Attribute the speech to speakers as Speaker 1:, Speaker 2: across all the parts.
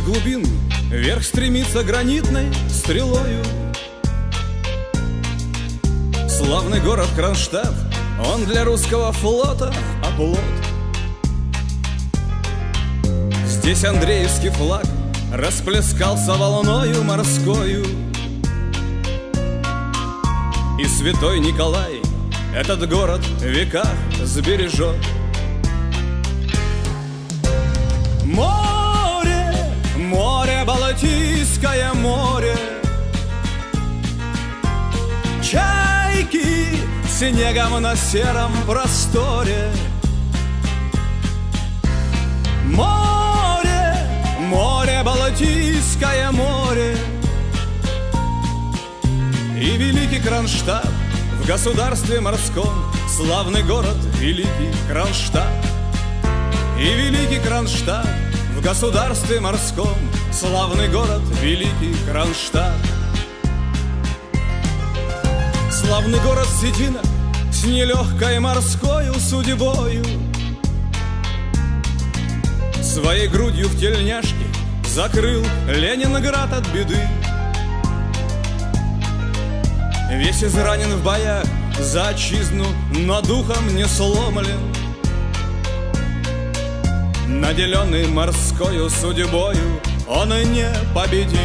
Speaker 1: глубин Вверх стремится гранитной стрелою. Славный город Кронштадт Он для русского флота оплот. Здесь Андреевский флаг Расплескался волною морскою. И святой Николай Этот город в веках сбережет. Море, море, Балтийское море. Чайки снегом на сером просторе. Море, море, Балтийское море. И великий Кронштадт в государстве морском. Славный город, великий Кронштадт. И великий Кронштадт в государстве морском Славный город, великий Кронштадт. Славный город Седина с нелегкой морской судьбою. Своей грудью в тельняшке закрыл Ленинград от беды. Весь изранен в боях за отчизну, но духом не сломлен Наделенный морскою судьбою, он и не победил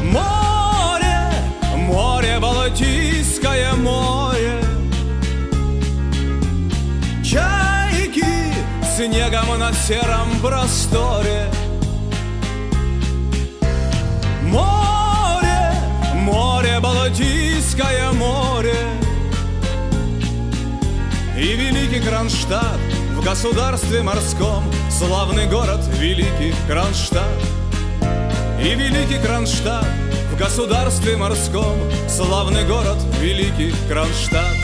Speaker 1: Море, море, Балтийское море. Чайки снегом на сером просторе. Море, море, Балтийское море И великий Кронштадт в государстве морском Славный город, великий Кронштадт. И великий Кронштадт в государстве морском Славный город, великий Кронштадт.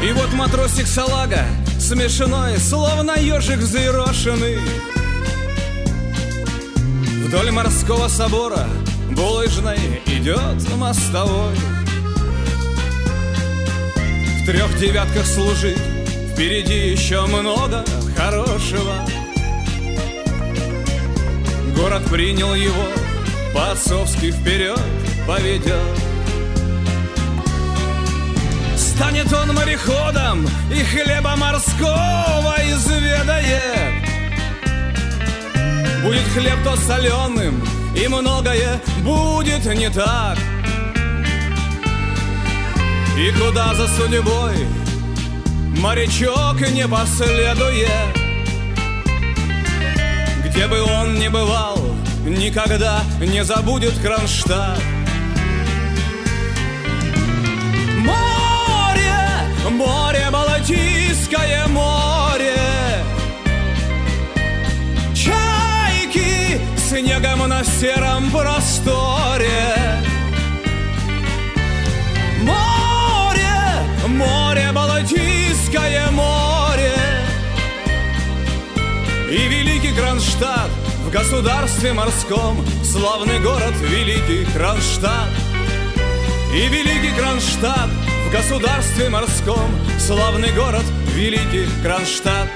Speaker 1: И вот матросик салага Смешной, словно ежик взъерошенный. Вдоль морского собора Булыжной идет мостовой. В трех девятках служить Впереди еще много хорошего. Город принял его По-отцовски вперед поведет Станет он мореходом и хлеба морского изведает. Будет хлеб то соленым, и многое будет не так. И куда за судьбой морячок не последует? Где бы он ни бывал, никогда не забудет Кронштадт снегом на сером просторе. Море, море, Балтийское море. И великий Кронштадт в государстве морском Славный город, великий Кронштадт. И великий Кронштадт в государстве морском Славный город, великий Кронштадт